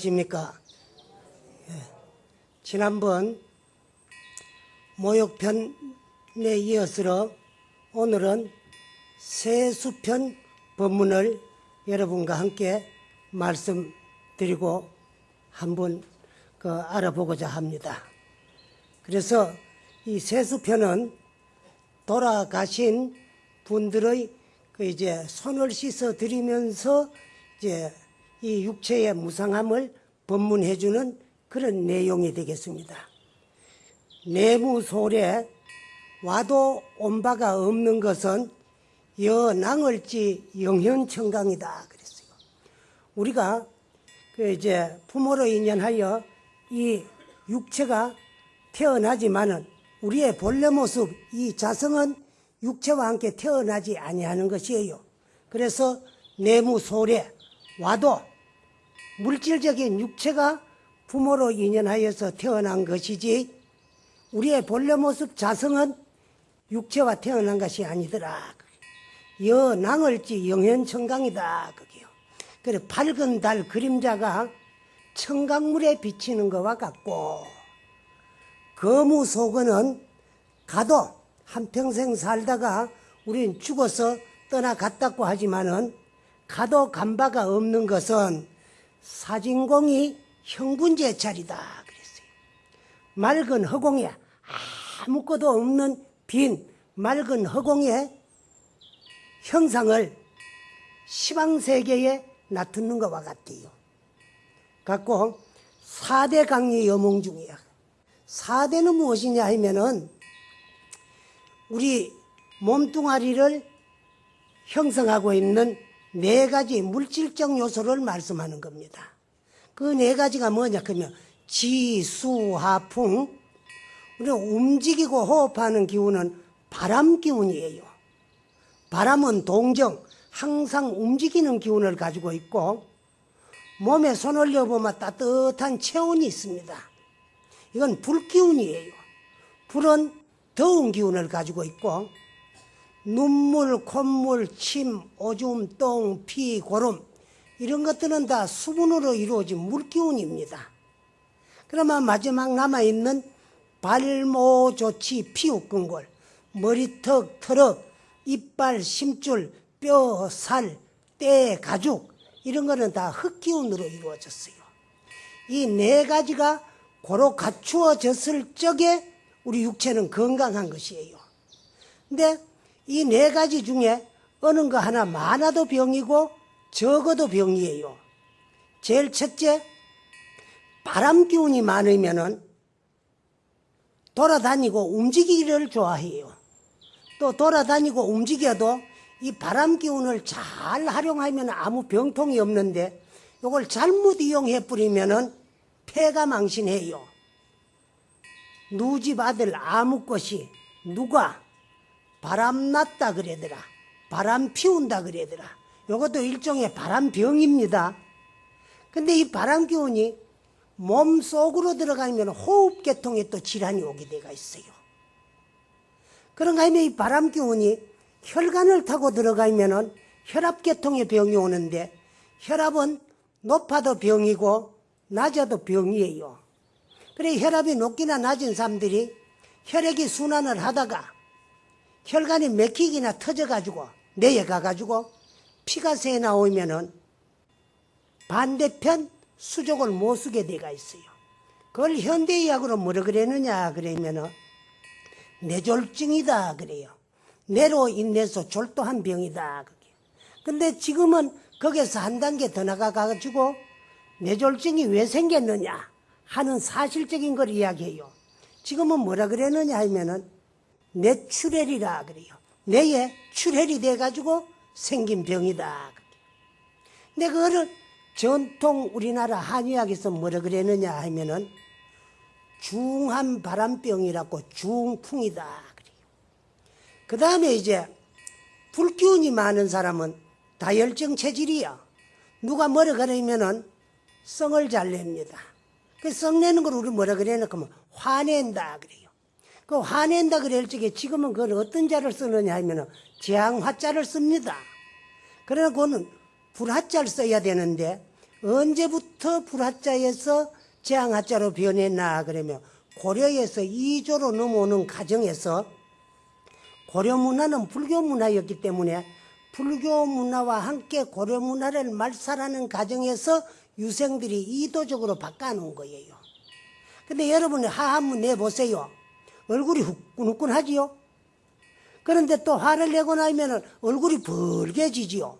안녕하십니까. 예, 지난번 모욕편에 이어서 오늘은 세수편 법문을 여러분과 함께 말씀드리고 한번 그 알아보고자 합니다. 그래서 이 세수편은 돌아가신 분들의 그 이제 손을 씻어 드리면서 이제 이 육체의 무상함을 법문해주는 그런 내용이 되겠습니다. 내무솔에 와도 온 바가 없는 것은 여낭을지 영현청강이다 그랬어요. 우리가 그 이제 부모로 인연하여 이 육체가 태어나지만은 우리의 본래 모습 이 자성은 육체와 함께 태어나지 아니하는 것이에요. 그래서 내무솔에 와도 물질적인 육체가 부모로 인연하여서 태어난 것이지 우리의 본래 모습 자성은 육체와 태어난 것이 아니더라. 여낭을지 영현청강이다. 그게요. 그래 밝은 달 그림자가 청강물에 비치는 것과 같고 거무 속은 가도 한평생 살다가 우린 죽어서 떠나갔다고 하지만은 가도 간바가 없는 것은 사진공이 형군제 자리다 그랬어요. 맑은 허공에 아무것도 없는 빈 맑은 허공의 형상을 시방세계에 나타는 것과 같아요. 갖고 사대 강리 여몽 중이야. 사대는 무엇이냐 하면은 우리 몸뚱아리를 형성하고 있는 네 가지 물질적 요소를 말씀하는 겁니다. 그 네 가지가 뭐냐 그러면 지, 수, 하, 풍 우리가 움직이고 호흡하는 기운은 바람 기운이에요. 바람은 동정, 항상 움직이는 기운을 가지고 있고 몸에 손 올려보면 따뜻한 체온이 있습니다. 이건 불 기운이에요. 불은 더운 기운을 가지고 있고 눈물, 콧물, 침, 오줌, 똥, 피, 고름 이런 것들은 다 수분으로 이루어진 물기운입니다. 그러면 마지막 남아있는 발모, 조치, 피우, 근골, 머리턱, 털럭, 이빨, 심줄, 뼈, 살, 때, 가죽 이런 거는 다 흙기운으로 이루어졌어요. 이 네 가지가 고로 갖추어졌을 적에 우리 육체는 건강한 것이에요. 근데 이 네 가지 중에 어느 거 하나 많아도 병이고 적어도 병이에요. 제일 첫째, 바람 기운이 많으면은 돌아다니고 움직이기를 좋아해요. 또 돌아다니고 움직여도 이 바람 기운을 잘 활용하면 아무 병통이 없는데 이걸 잘못 이용해 뿌리면은 폐가 망신해요. 누집 아들 아무것이 누가 바람 났다 그래더라. 바람 피운다 그래더라. 이것도 일종의 바람병입니다. 근데 이 바람 기운이 몸 속으로 들어가면 호흡계통에 또 질환이 오게 돼가 있어요. 그런가 하면 이 바람 기운이 혈관을 타고 들어가면은 혈압계통에 병이 오는데 혈압은 높아도 병이고 낮아도 병이에요. 그래 혈압이 높기나 낮은 사람들이 혈액이 순환을 하다가 혈관이 맥히기나 터져가지고 뇌에 가가지고 피가 새 나오면은 반대편 수족을 못 쓰게 돼가 있어요. 그걸 현대의학으로 뭐라 그랬느냐 그러면은 뇌졸증이다 그래요. 뇌로 인해서 졸도한 병이다. 그게. 근데 지금은 거기서 한 단계 더 나가가지고 뇌졸증이 왜 생겼느냐 하는 사실적인 걸 이야기해요. 지금은 뭐라 그랬느냐 하면은 뇌출혈이라 그래요. 뇌에 출혈이 돼가지고 생긴 병이다. 근데 그거를 전통 우리나라 한의학에서 뭐라 그랬느냐 하면은 중한 바람병이라고 중풍이다. 그래요. 그 다음에 이제 불기운이 많은 사람은 다혈증 체질이야. 누가 뭐라 그러면은 성을 잘 냅니다. 그 썩내는 걸 우리 뭐라 그래야 그러면 화낸다 그래요. 그 화낸다 그럴 적에 지금은 그건 어떤 자를 쓰느냐 하면은 재앙화자를 씁니다. 그러나 그거는 불화자를 써야 되는데 언제부터 불화자에서 재앙화자로 변했나 그러면 고려에서 이조로 넘어오는 과정에서 고려 문화는 불교 문화였기 때문에 불교 문화와 함께 고려 문화를 말살하는 과정에서 유생들이 이도적으로 바꿔놓은 거예요. 근데 여러분 하한문 내보세요. 얼굴이 후끈후끈하지요? 그런데 또 화를 내고 나면 얼굴이 벌개지지요.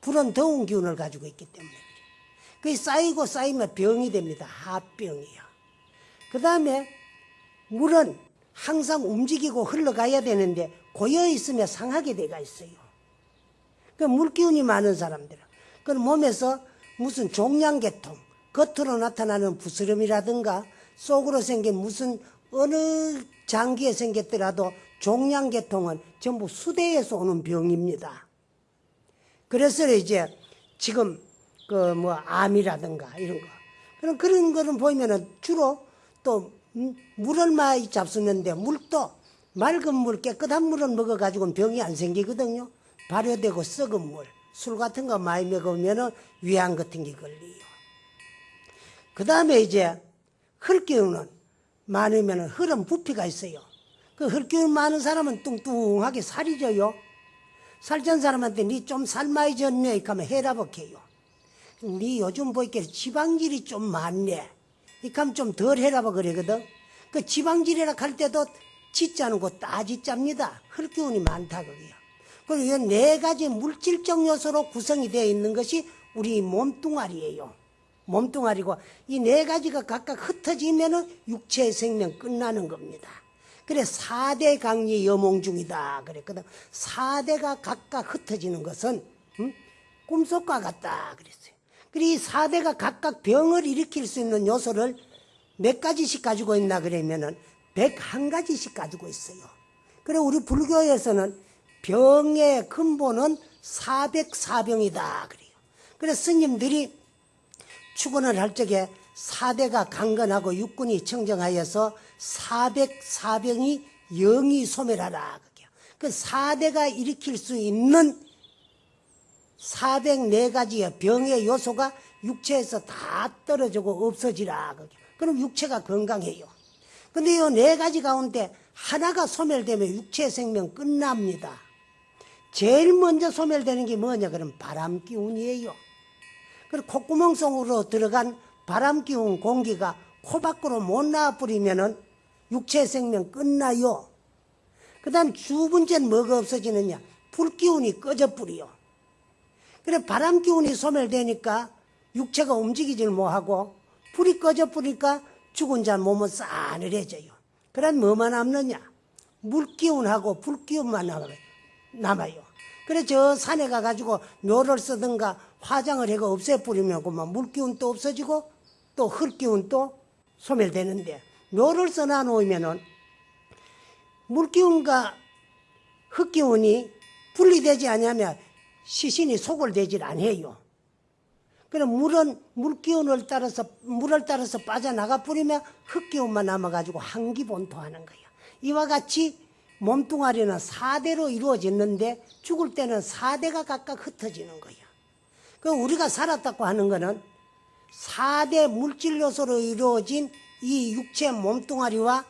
불은 더운 기운을 가지고 있기 때문에. 그게 쌓이고 쌓이면 병이 됩니다. 하병이요. 그 다음에 물은 항상 움직이고 흘러가야 되는데 고여 있으면 상하게 돼가 있어요. 그 물기운이 많은 사람들은 그 몸에서 무슨 종양계통 겉으로 나타나는 부스럼이라든가 속으로 생긴 무슨 어느 장기에 생겼더라도 종양계통은 전부 수대에서 오는 병입니다. 그래서 이제 지금 그 뭐 암이라든가 이런 거 그런 그런 거는 보면은 주로 또 음, 물을 많이 잡수는데 물도 맑은 물 깨끗한 물을 먹어가지고는 병이 안 생기거든요. 발효되고 썩은 물, 술 같은 거 많이 먹으면은 위암 같은 게 걸려요. 그 다음에 이제 흙기운은 많으면 흙은 부피가 있어요. 그 흙기운 많은 사람은 뚱뚱하게 살이 져요. 살찐 사람한테 니좀살 많이 졌네. 이러면 해라버해요. 니 요즘 보니까 지방질이 좀 많네. 이러면 좀 덜 해라버 그러거든. 그 지방질이라 할 때도 짓자는 거 따짓잡니다. 흙기운이 많다 그게요. 그리고 이 네 가지 물질적 요소로 구성이 되어 있는 것이 우리 몸뚱아리예요. 몸뚱아리고 이 네 가지가 각각 흩어지면은 육체의 생명 끝나는 겁니다. 그래 4대 강리 여몽 중이다 그랬거든. 4대가 각각 흩어지는 것은 음? 꿈속과 같다 그랬어요. 그리고 이 4대가 각각 병을 일으킬 수 있는 요소를 몇 가지씩 가지고 있나 그러면은 101가지씩 가지고 있어요. 그래 우리 불교에서는 병의 근본은 404병이다 그래요. 그래서 스님들이 축원을 할 적에 사대가 강건하고 육군이 청정하여서 404병이 영이 소멸하라. 그 4대가 일으킬 수 있는 404가지의 병의 요소가 육체에서 다 떨어지고 없어지라. 그럼 육체가 건강해요. 근데 이 네 가지 가운데 하나가 소멸되면 육체 생명 끝납니다. 제일 먼저 소멸되는 게 뭐냐? 그럼 바람 기운이에요. 그리고 콧구멍 속으로 들어간 바람 기운 공기가 코 밖으로 못 나와버리면은 육체 생명 끝나요. 그 다음 두 번째는 뭐가 없어지느냐? 불 기운이 꺼져버려요. 그래 바람 기운이 소멸되니까 육체가 움직이질 못하고 불이 꺼져버리니까 죽은 자 몸은 싸늘해져요. 그럼 뭐만 남느냐? 물기운하고 불기운만 남아요. 그래 저 산에 가가지고 묘를 쓰든가 화장을 해가 없애버리면 그만 물기운 또 없어지고 또 흙기운 또 소멸되는데 묘를 써놔 놓으면은 물기운과 흙기운이 분리되지 않으면 시신이 소골되질 않아요. 그럼 물은 물기운을 따라서 물을 따라서 빠져나가 버리면 흙기운만 남아가지고 한기본토하는 거예요. 이와 같이 몸뚱아리는 4대로 이루어졌는데 죽을 때는 4대가 각각 흩어지는 거예요. 그 우리가 살았다고 하는 거는 4대 물질 요소로 이루어진 이 육체 몸뚱아리와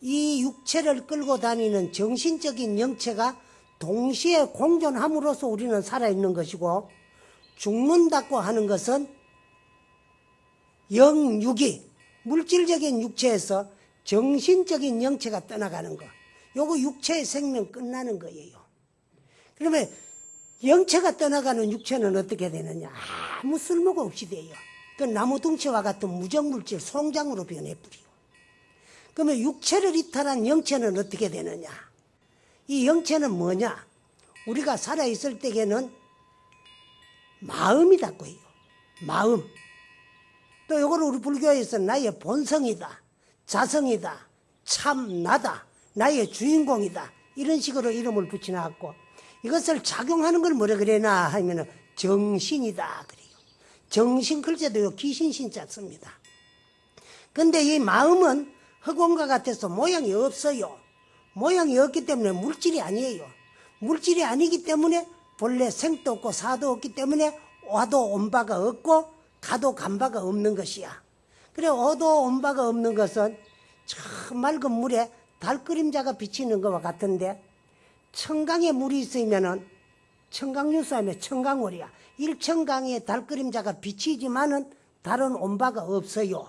이 육체를 끌고 다니는 정신적인 영체가 동시에 공존함으로써 우리는 살아있는 것이고 죽는다고 하는 것은 영육이 물질적인 육체에서 정신적인 영체가 떠나가는 것. 요거 육체의 생명 끝나는 거예요. 그러면 영체가 떠나가는 육체는 어떻게 되느냐? 아무 쓸모가 없이 돼요. 그 나무 둥치와 같은 무정물질 송장으로 변해버리고. 그러면 육체를 이탈한 영체는 어떻게 되느냐? 이 영체는 뭐냐? 우리가 살아있을 때에는 마음이다고 해요. 마음. 또 이거를 우리 불교에서 나의 본성이다. 자성이다. 참 나다. 나의 주인공이다. 이런 식으로 이름을 붙여놨고 이것을 작용하는 걸 뭐라 그래나 하면 정신이다. 그래요. 정신 글자도 귀신 신자 씁니다. 근데 이 마음은 흑원과 같아서 모양이 없어요. 모양이 없기 때문에 물질이 아니에요. 물질이 아니기 때문에 본래 생도 없고 사도 없기 때문에 와도 온 바가 없고 가도 간 바가 없는 것이야. 그래 어도 온 바가 없는 것은 저 맑은 물에 달 그림자가 비치는 것과 같은데 청강에 물이 있으면은 청강유수 하면 청강월이야. 일청강에 달 그림자가 비치지만은 다른 온바가 없어요.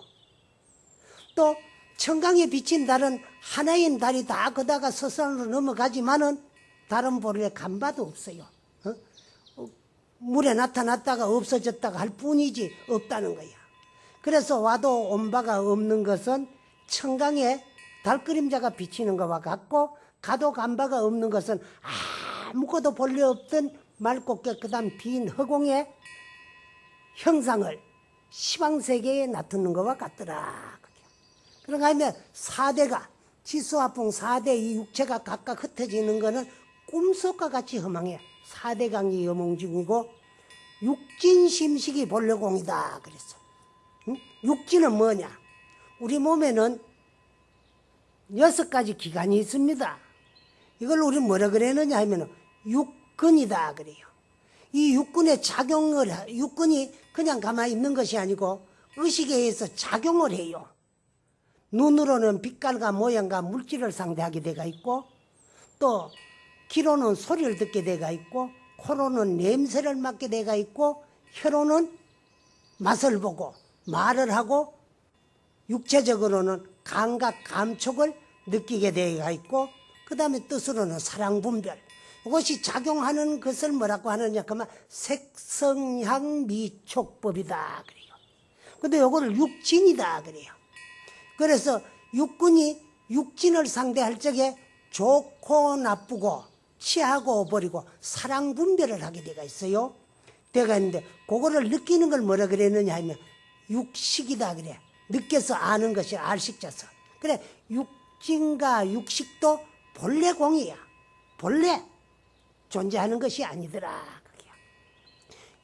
또 청강에 비친 달은 하나인 달이 다 거다가 서산으로 넘어가지만은 다른 볼에 간바도 없어요. 어? 어, 물에 나타났다가 없어졌다가 할 뿐이지 없다는 거야. 그래서 와도 온바가 없는 것은 청강에 달 그림자가 비치는 것과 같고 가도 간바가 없는 것은 아무것도 볼일 없던 맑고 깨끗한 빈 허공의 형상을 시방세계에 나타내는 것과 같더라. 그런가 하면 사대가 지수화풍 사대 이 육체가 각각 흩어지는 것은 꿈속과 같이 허망해. 사대강이 여몽 중이고 육진심식이 본래공이다. 그랬어. 응? 육진은 뭐냐? 우리 몸에는 여섯 가지 기관이 있습니다. 이걸 우리 뭐라 그랬느냐 하면 육근이다 그래요. 이 육근의 작용을 하- 육근이 그냥 가만히 있는 것이 아니고 의식에 의해서 작용을 해요. 눈으로는 빛깔과 모양과 물질을 상대하게 돼가 있고 또 귀로는 소리를 듣게 돼가 있고 코로는 냄새를 맡게 돼가 있고 혀로는 맛을 보고 말을 하고 육체적으로는 감각 감촉을 느끼게 되어 있고 그 다음에 뜻으로는 사랑 분별. 이것이 작용하는 것을 뭐라고 하느냐? 그러면 색성향 미촉법이다 그래요. 근데 요거를 육진이다 그래요. 그래서 육군이 육진을 상대할 적에 좋고 나쁘고 취하고 버리고 사랑 분별을 하게 돼가 있어요. 돼가 있는데 그거를 느끼는 걸 뭐라 그랬느냐 하면 육식이다 그래. 느껴서 아는 것이 알식자서. 그래 육진과 육식도 본래 공이야 본래 존재하는 것이 아니더라 그게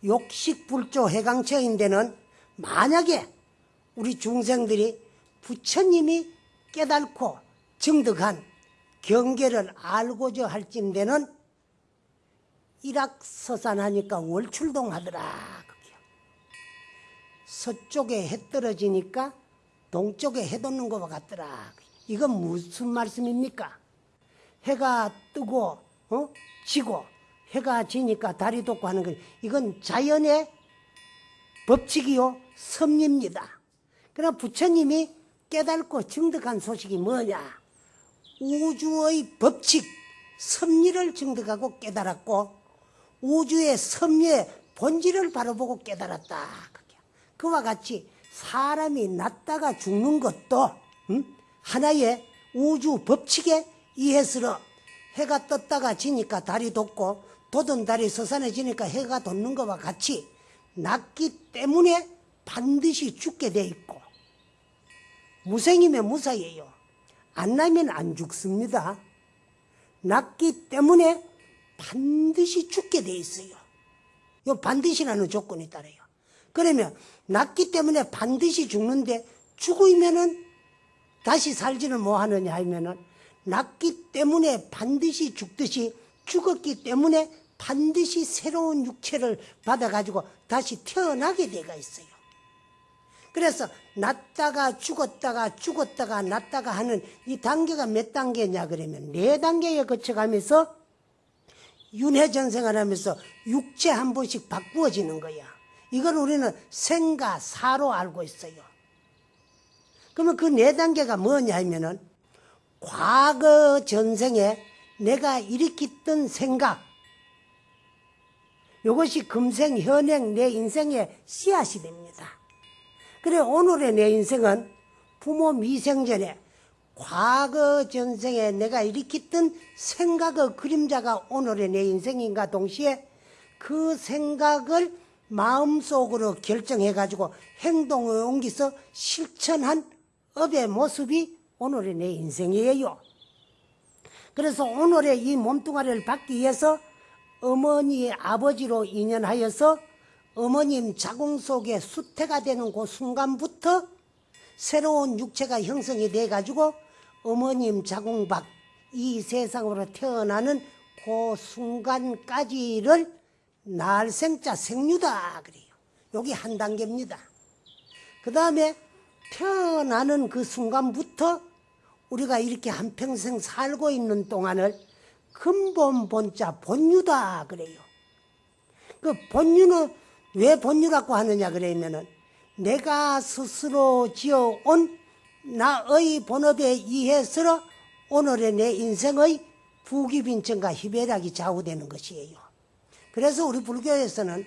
욕식불조 해강처인데는 만약에 우리 중생들이 부처님이 깨달고 증득한 경계를 알고자 할진대는 일악서산하니까 월출동하더라 그게요. 서쪽에 해 떨어지니까 동쪽에 해 돋는 것과 같더라. 이건 무슨 말씀입니까? 해가 뜨고 어? 지고 해가 지니까 달이 돋고 하는 건 이건 자연의 법칙이요 섭리입니다. 그러나 부처님이 깨닫고 증득한 소식이 뭐냐? 우주의 법칙 섭리를 증득하고 깨달았고 우주의 섭리의 본질을 바로 보고 깨달았다. 그와 같이 사람이 났다가 죽는 것도 음? 하나의 우주 법칙에 의해서 해가 떴다가 지니까 달이 돋고 돋은 달이 서산해지니까 해가 돋는 것과 같이 났기 때문에 반드시 죽게 돼 있고 무생이면 무사예요. 안 나면 안 죽습니다. 났기 때문에 반드시 죽게 돼 있어요. 요 반드시라는 조건이 따라요. 그러면 났기 때문에 반드시 죽는데 죽으면은 다시 살지는 뭐 하느냐 하면은 났기 때문에 반드시 죽듯이 죽었기 때문에 반드시 새로운 육체를 받아가지고 다시 태어나게 돼가 있어요. 그래서 났다가 죽었다가 죽었다가 났다가 하는 이 단계가 몇 단계냐 그러면 네 단계에 거쳐가면서 윤회전생을 하면서 육체 한 번씩 바꾸어지는 거야. 이걸 우리는 생가 사로 알고 있어요. 그러면 그 네 단계가 뭐냐 하면은 과거 전생에 내가 일으켰던 생각 이것이 금생 현행 내 인생의 씨앗이 됩니다. 그래 오늘의 내 인생은 부모 미생전에 과거 전생에 내가 일으켰던 생각의 그림자가 오늘의 내 인생인가 동시에 그 생각을 마음속으로 결정해 가지고 행동을 옮기서 실천한 업의 모습이 오늘의 내 인생이에요. 그래서 오늘의 이 몸뚱아리를 받기 위해서 어머니의 아버지로 인연하여서 어머님 자궁 속에 수태가 되는 그 순간부터 새로운 육체가 형성이 돼 가지고 어머님 자궁 밖 이 세상으로 태어나는 그 순간까지를 날생자 생류다 그래요. 여기 한 단계입니다. 그 다음에 태어나는 그 순간부터 우리가 이렇게 한평생 살고 있는 동안을 근본 본자 본유다 그래요. 그 본유는 왜 본유라고 하느냐 그러면은 내가 스스로 지어온 나의 본업에 의해서 오늘의 내 인생의 부귀빈천과 희배락이 좌우되는 것이에요. 그래서 우리 불교에서는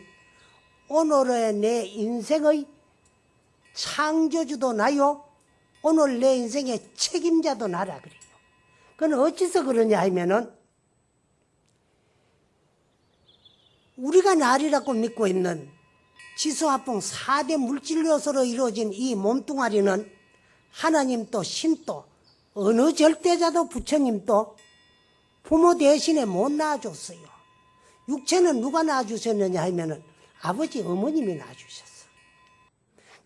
오늘의 내 인생의 창조주도 나요. 오늘 내 인생의 책임자도 나라 그래요. 그건 어찌서 그러냐 하면은 우리가 날이라고 믿고 있는 지수화풍 4대 물질 요소로 이루어진 이 몸뚱아리는 하나님도 신도 어느 절대자도 부처님도 부모 대신에 못 낳아줬어요. 육체는 누가 낳아주셨느냐 하면은 아버지 어머님이 낳아주셨어.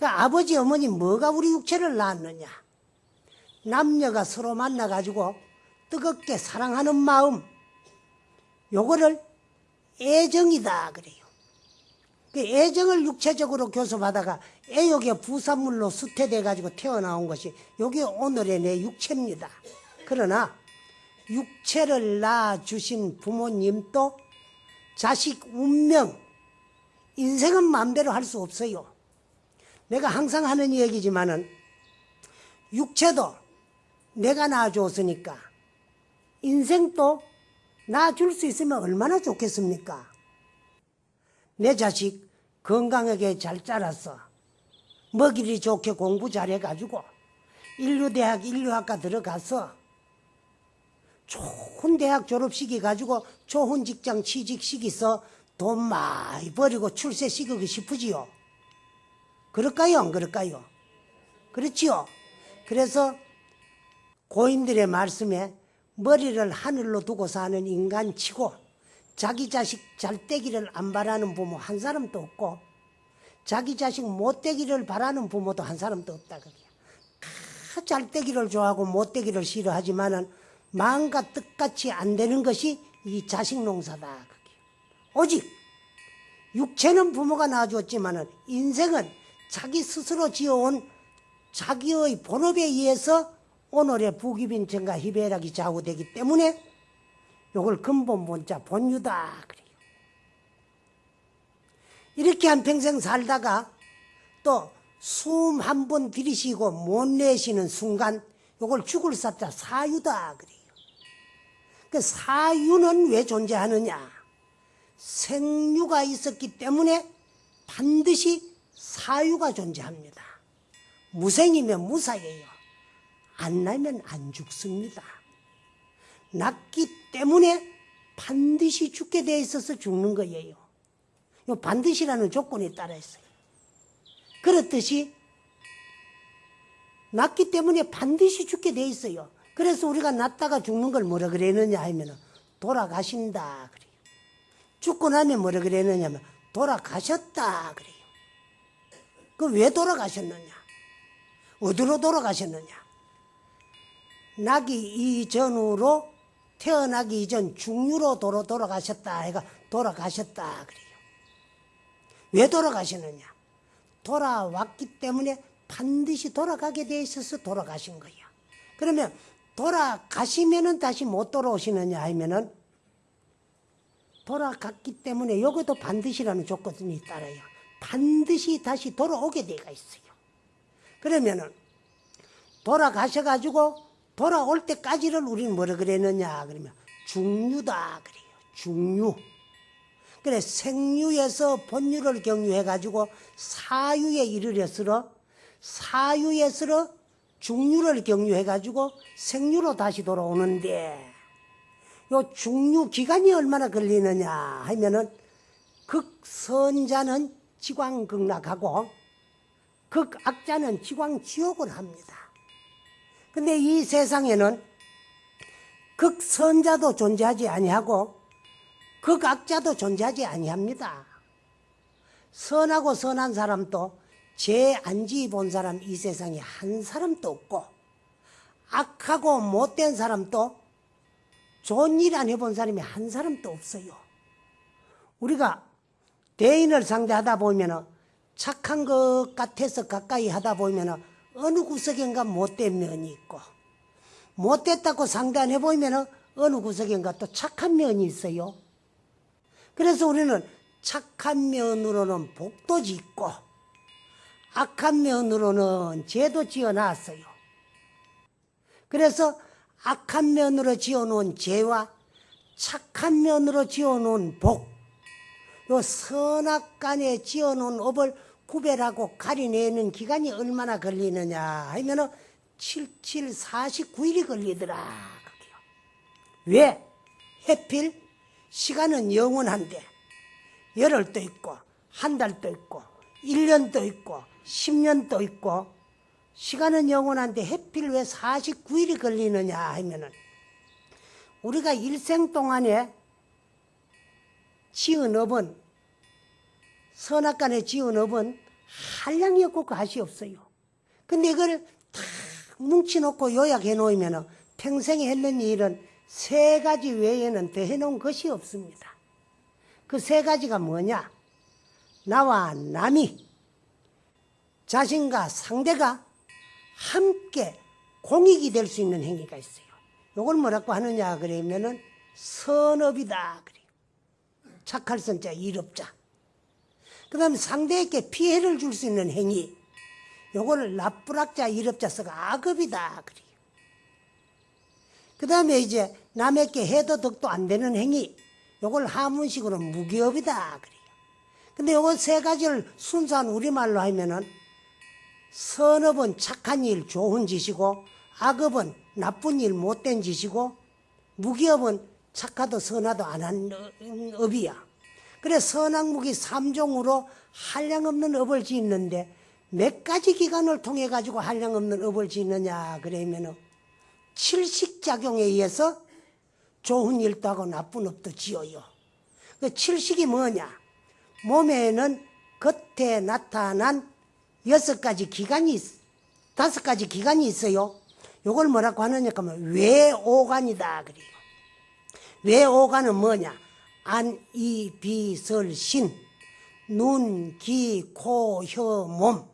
그 아버지 어머니 뭐가 우리 육체를 낳았느냐? 남녀가 서로 만나가지고 뜨겁게 사랑하는 마음, 요거를 애정이다 그래요. 그 애정을 육체적으로 교섭하다가 애욕의 부산물로 수태돼 가지고 태어나온 것이 여기 오늘의 내 육체입니다. 그러나 육체를 낳아 주신 부모님도 자식 운명 인생은 마음대로 할 수 없어요. 내가 항상 하는 얘기지만은 육체도 내가 낳아줬으니까 인생도 낳아줄 수 있으면 얼마나 좋겠습니까? 내 자식 건강하게 잘 자랐어. 먹이리 좋게 공부 잘해가지고 인류대학 인류학과 들어가서 좋은 대학 졸업시키 가지고 좋은 직장 취직시키서 돈 많이 버리고 출세시키고 싶으지요. 그럴까요? 안 그럴까요? 그렇지요. 그래서 고인들의 말씀에 머리를 하늘로 두고 사는 인간치고 자기 자식 잘 되기를 안 바라는 부모 한 사람도 없고 자기 자식 못 되기를 바라는 부모도 한 사람도 없다 그래요. 잘 되기를 좋아하고 못 되기를 싫어하지만 은 마음과 뜻같이 안 되는 것이 이 자식 농사다 그게. 오직 육체는 부모가 낳아주었지만 은 인생은 자기 스스로 지어온 자기의 본업에 의해서 오늘의 부귀빈천과 희배락이 좌우되기 때문에 요걸 근본 본자 본유다 그래요. 이렇게 한 평생 살다가 또 숨 한 번 들이쉬고 못 내쉬는 순간 요걸 죽을 사자 사유다 그래요. 그 사유는 왜 존재하느냐? 생유가 있었기 때문에 반드시 사유가 존재합니다. 무생이면 무사예요. 안 나면 안 죽습니다. 낳기 때문에 반드시 죽게 돼 있어서 죽는 거예요. 요 반드시라는 조건에 따라 있어요. 그렇듯이 낳기 때문에 반드시 죽게 돼 있어요. 그래서 우리가 낳다가 죽는 걸 뭐라 그랬느냐 하면 돌아가신다 그래요. 죽고 나면 뭐라 그랬느냐 하면 돌아가셨다 그래요. 그 왜 돌아가셨느냐? 어디로 돌아가셨느냐? 나기 이전으로 태어나기 이전 중류로 도로 돌아가셨다 해가 돌아가셨다 그래요. 왜 돌아가시느냐? 돌아왔기 때문에 반드시 돌아가게 돼 있어서 돌아가신 거야. 그러면 돌아가시면은 다시 못 돌아오시느냐 하면은 돌아갔기 때문에 여기도 반드시라는 조건이 따라요. 반드시 다시 돌아오게 돼가 있어요. 그러면은 돌아가셔가지고 돌아올 때까지를 우리는 뭐라 그랬느냐 그러면 중유다 그래요. 중유. 그래 생유에서 본유를 경유해가지고 사유에 이르렀으러 사유에서 중유를 경유해가지고 생유로 다시 돌아오는데 요 중유 기간이 얼마나 걸리느냐 하면은 극선자는 지광극락하고 극악자는 지광지옥을 합니다. 근데 이 세상에는 극선자도 존재하지 아니하고 극악자도 존재하지 아니합니다. 선하고 선한 사람도 제 안지 본 사람 이 세상에 한 사람도 없고 악하고 못된 사람도 좋은 일 안 해본 사람이 한 사람도 없어요. 우리가 대인을 상대하다 보면 착한 것 같아서 가까이 하다 보면 어느 구석인가 못된 면이 있고 못됐다고 상대해 보면 어느 구석인가 또 착한 면이 있어요. 그래서 우리는 착한 면으로는 복도 짓고 악한 면으로는 죄도 지어놨어요. 그래서 악한 면으로 지어놓은 죄와 착한 면으로 지어놓은 복, 요 선악 간에 지어놓은 업을 구별하고 가려내는 기간이 얼마나 걸리느냐 하면은 77, 49일이 걸리더라. 왜? 해필 시간은 영원한데 열흘도 있고 한 달도 있고 1년도 있고 10년도 있고 시간은 영원한데 해필 왜 49일이 걸리느냐 하면은 우리가 일생 동안에 지은 업은 선악간에 지은 업은 한량이 없고 가시 없어요. 근데 이걸 다 뭉쳐놓고 요약해 놓으면 평생에 했는 일은 세 가지 외에는 더 해놓은 것이 없습니다. 그 세 가지가 뭐냐? 나와 남이 자신과 상대가 함께 공익이 될 수 있는 행위가 있어요. 요걸 뭐라고 하느냐 그러면은 선업이다 그래요. 착할 선자 일업자. 그 다음에 상대에게 피해를 줄 수 있는 행위. 요거를 나쁘락자 써가 악업이다 그래요. 그 다음에 이제 남에게 해도 덕도 안 되는 행위. 요걸 하문식으로 무기업이다 그래요. 근데 요거 세 가지를 순수한 우리말로 하면은 선업은 착한 일, 좋은 짓이고 악업은 나쁜 일, 못된 짓이고 무기업은 착하도 선하도 안 한 업이야. 그래 선악무기 삼종으로 한량없는 업을 짓는데 몇 가지 기간을 통해 가지고 한량없는 업을 짓느냐 그러면은 칠식작용에 의해서 좋은 일도 하고 나쁜 업도 지어요. 그 칠식이 뭐냐? 몸에는 겉에 나타난 여섯 가지 기관이 있, 다섯 가지 기관이 있어요. 요걸 뭐라고 하느냐 하면 외오관이다 그래요. 외오관은 뭐냐? 안, 이, 비, 설, 신, 눈, 귀, 코, 혀, 몸.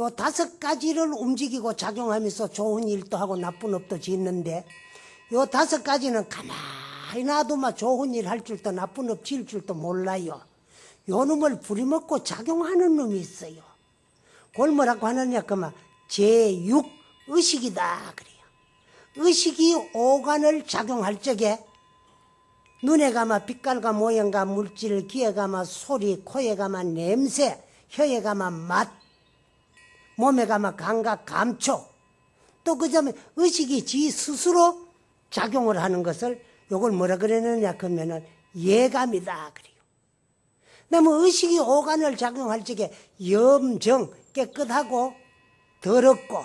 요 다섯 가지를 움직이고 작용하면서 좋은 일도 하고 나쁜 업도 짓는데 요 다섯 가지는 가만히 놔두면 좋은 일 할 줄도 나쁜 업 지을 줄도 몰라요. 요 놈을 부리먹고 작용하는 놈이 있어요. 그걸 뭐라고 하느냐 그러면 제6 의식이다 그래요. 의식이 오간을 작용할 적에 눈에 가마 빛깔과 모양과 물질, 귀에 가마 소리, 코에 가마 냄새, 혀에 가마 맛, 몸에 가마 감각, 감촉. 또 그다음에 의식이 지 스스로 작용을 하는 것을 요걸 뭐라 그러느냐 그러면은 예감이다 그래요. 그다음에 의식이 오간을 작용할 적에 염정 깨끗하고 더럽고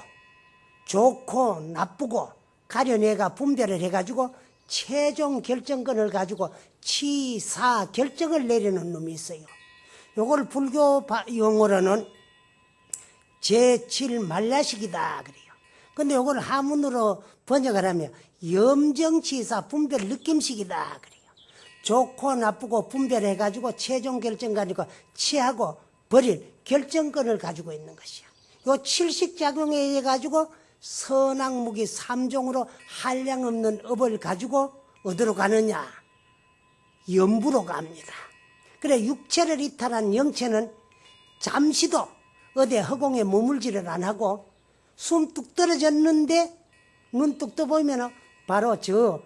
좋고 나쁘고 가려내가 분별을 해가지고 최종 결정권을 가지고 치사 결정을 내리는 놈이 있어요. 요걸 불교 용어로는 제7 말라식이다 그래요. 근데 요걸 하문으로 번역을 하면 염정치사 분별 느낌식이다 그래요. 좋고 나쁘고 분별해 가지고 최종 결정 가지고 취하고 버릴 결정권을 가지고 있는 것이야. 요 칠식작용에 의해 가지고 선악무기 삼종으로 한량 없는 업을 가지고 어디로 가느냐? 염부로 갑니다. 그래 육체를 이탈한 영체는 잠시도 어디 허공에 머물지를 안 하고 숨 뚝 떨어졌는데 눈뚝 떠보면 바로 저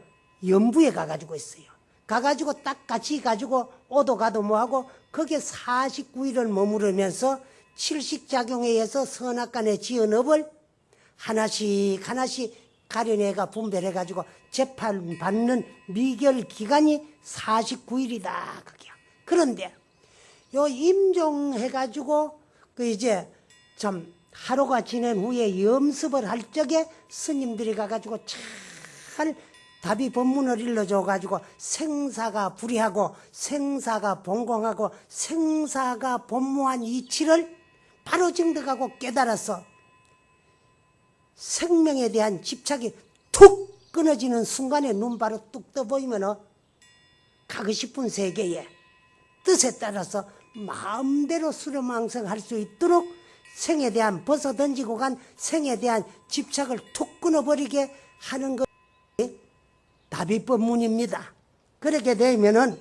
염부에 가가지고 있어요. 가가지고 딱 같이 가지고 오도 가도 뭐하고 거기에 49일을 머무르면서 칠식작용에 의해서 선악간에 지은 업을 하나씩 하나씩 가려내가 분별해가지고 재판받는 미결 기간이 49일이다. 그게. 그런데 요 임종해가지고 그 이제 참 하루가 지낸 후에 염습을 할 적에 스님들이 가가지고 잘 답이 법문을 일러줘가지고 생사가 불이하고 생사가 본공하고 생사가 본무한 이치를 바로 증득하고 깨달아서 생명에 대한 집착이 툭 끊어지는 순간에 눈 바로 뚝 떠보이면 가고 싶은 세계에 뜻에 따라서 마음대로 수렴왕성할 수 있도록 생에 대한 벗어던지고 간 생에 대한 집착을 툭 끊어버리게 하는 것이 다비법문입니다. 그렇게 되면 은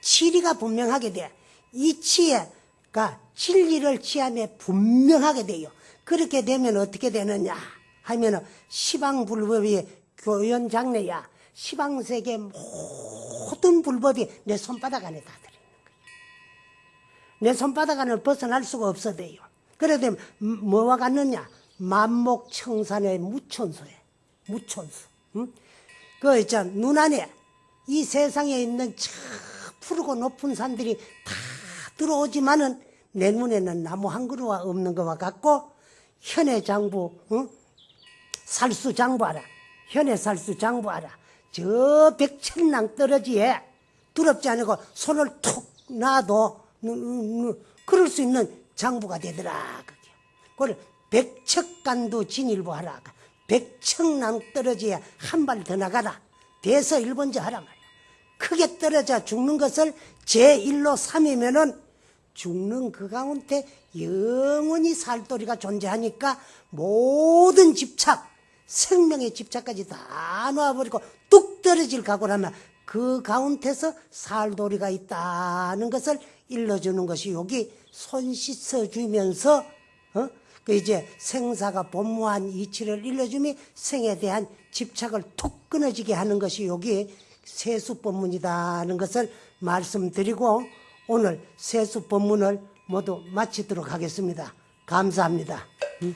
치리가 분명하게 돼. 이 치에 가 진리를 취함에 분명하게 돼요. 그렇게 되면 어떻게 되느냐 하면은 시방 불법이 교연 장래야. 시방 세계 모든 불법이 내 손바닥 안에 다 들어 있는 거예요. 내 손바닥 안을 벗어날 수가 없어 돼요. 그래 되면 뭐와 같느냐? 만목청산의 무천수에 무천수. 응? 그 있잖아 눈 안에 이 세상에 있는 저 푸르고 높은 산들이 다 들어오지만은 내 눈에는 나무 한 그루가 없는 것과 같고 현의 장부, 응? 살수 장부하라. 현의 살수 장부하라. 저 백천랑 떨어지에 두렵지 않고 손을 툭 놔도 그럴 수 있는 장부가 되더라. 그게. 그걸 백척간도 진일보하라. 백척랑 떨어지에 한 발 더 나가라. 대서 일본자 하라 말이야. 크게 떨어져 죽는 것을 제1로 삼으면은 죽는 그 가운데 영원히 살도리가 존재하니까 모든 집착, 생명의 집착까지 다 놓아버리고 뚝 떨어질 각오라면 그 가운데서 살도리가 있다는 것을 일러주는 것이 여기 손 씻어주면서 어? 그 이제 생사가 본무한 이치를 일러주며 생에 대한 집착을 툭 끊어지게 하는 것이 여기 세수법문이다는 것을 말씀드리고 오늘 세수법문을 모두 마치도록 하겠습니다. 감사합니다. 음.